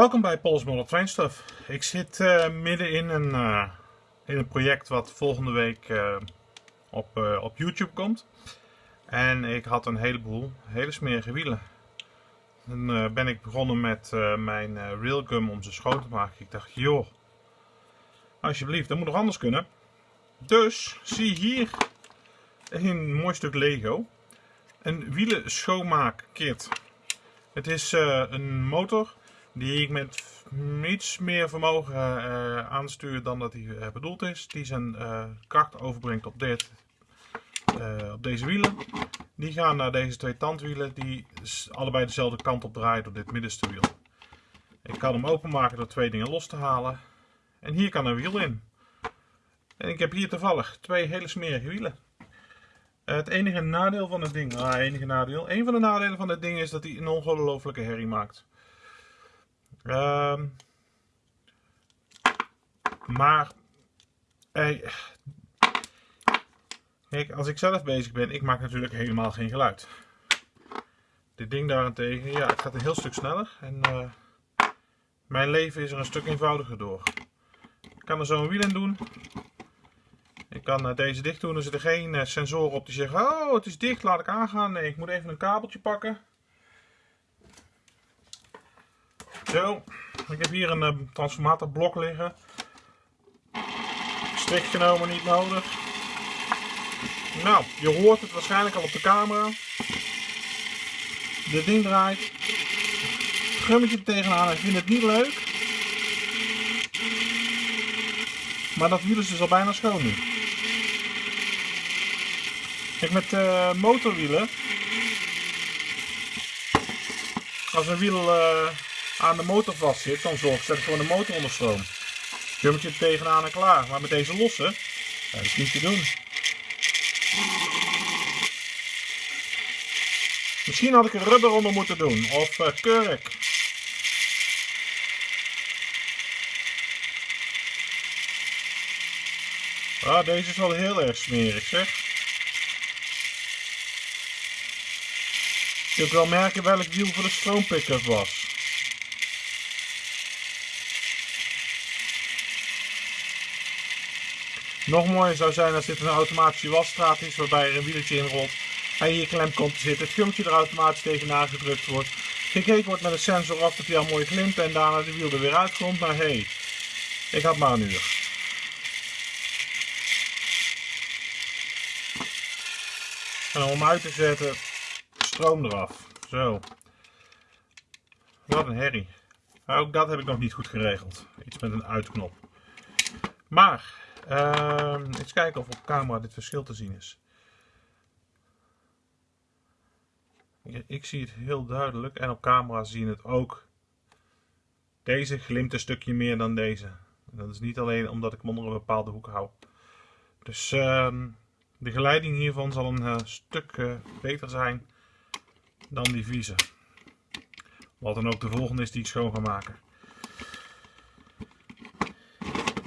Welkom bij Paul's Train Stuff. Ik zit uh, midden in een, uh, in een project wat volgende week uh, op, op YouTube komt. En ik had een heleboel hele smerige wielen. Dan ben ik begonnen met mijn railgum om ze schoon te maken. Ik dacht, joh, alsjeblieft, dat moet nog anders kunnen. Dus zie hier een mooi stuk Lego. Een wielen schoonmaakkit. Het is een motor die ik met iets meer vermogen uh, aanstuur dan dat hij uh, bedoeld is. Die zijn kracht overbrengt op, dit, op deze wielen. Die gaan naar deze twee tandwielen die allebei dezelfde kant op draaien door dit middenste wiel. Ik kan hem openmaken door twee dingen los te halen. En hier kan een wiel in. En ik heb hier toevallig twee hele smerige wielen. Het enige nadeel van het ding, nou enige nadeel, een van de nadelen van dit ding is dat hij een ongelofelijke herrie maakt. Um, maar, kijk, als ik zelf bezig ben, ik maak natuurlijk helemaal geen geluid. Dit ding daarentegen, ja, het gaat een heel stuk sneller en uh, mijn leven is er een stuk eenvoudiger door. Ik kan er zo een wiel in doen. Ik kan uh, deze dicht doen, er zitten geen uh, sensoren op die zeggen, oh het is dicht, laat ik aangaan. Nee, ik moet even een kabeltje pakken. Zo, ik heb hier een uh, transformatorblok liggen. Strik genomen, niet nodig. Nou, je hoort het waarschijnlijk al op de camera. Dit ding draait. Gummetje tegenaan, ik vind het niet leuk. Maar dat wiel is dus al bijna schoon nu. Kijk, met uh, motorwielen. Als een wiel... Uh, aan de motor vast zit, dan zorgt dat gewoon de motor onder stroom. Er tegenaan en klaar. Maar met deze losse, dat is niet te doen. Misschien had ik er rubber onder moeten doen, of uh, kurk. Ah, deze is wel heel erg smerig zeg. Je kunt wel merken welk wiel voor de stroompicker was. Nog mooier zou zijn als dit een automatische wasstraat is waarbij er een wieltje in rolt en hier klem komt te zitten. Het gummetje er automatisch tegenaan gedrukt wordt. Gekeken wordt met een sensor af dat hij al mooi klimt en daarna de wiel er weer uitkomt. Maar hé, hey, ik had maar een uur. En om hem uit te zetten, stroom eraf. Zo. Wat een herrie. Ook dat heb ik nog niet goed geregeld. Iets met een uitknop. Maar Uh, eens kijken of op camera dit verschil te zien is. Ik zie het heel duidelijk en op camera zie je het ook. Deze glimt een stukje meer dan deze. Dat is niet alleen omdat ik hem onder een bepaalde hoek hou. Dus uh, de geleiding hiervan zal een uh, stuk uh, beter zijn dan die vieze. Wat dan ook de volgende is die ik schoon ga maken.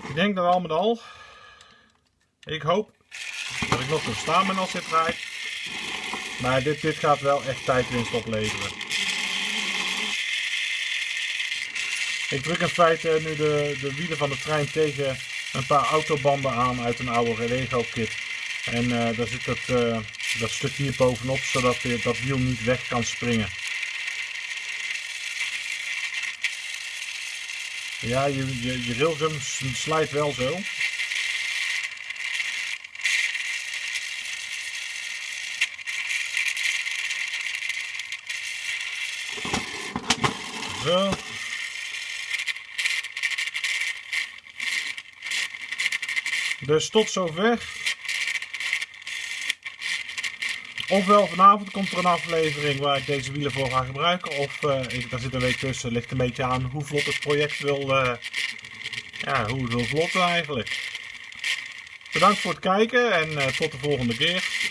Ik denk dat al met al ik hoop dat ik nog kan staan ben als dit draait. Maar dit, dit gaat wel echt tijdwinst opleveren. Ik druk in feite nu de, de wielen van de trein tegen een paar autobanden aan uit een oude Lego kit. En uh, daar zit dat, uh, dat stukje hier bovenop, zodat dat wiel niet weg kan springen. Ja, je, je, je slijt wel zo. Dus tot zover. Ofwel vanavond komt er een aflevering waar ik deze wielen voor ga gebruiken. Of ik, daar zit een week tussen. Ligt een beetje aan hoe vlot het project wil. Uh, ja, hoe het wil vlotten eigenlijk. Bedankt voor het kijken en uh, tot de volgende keer.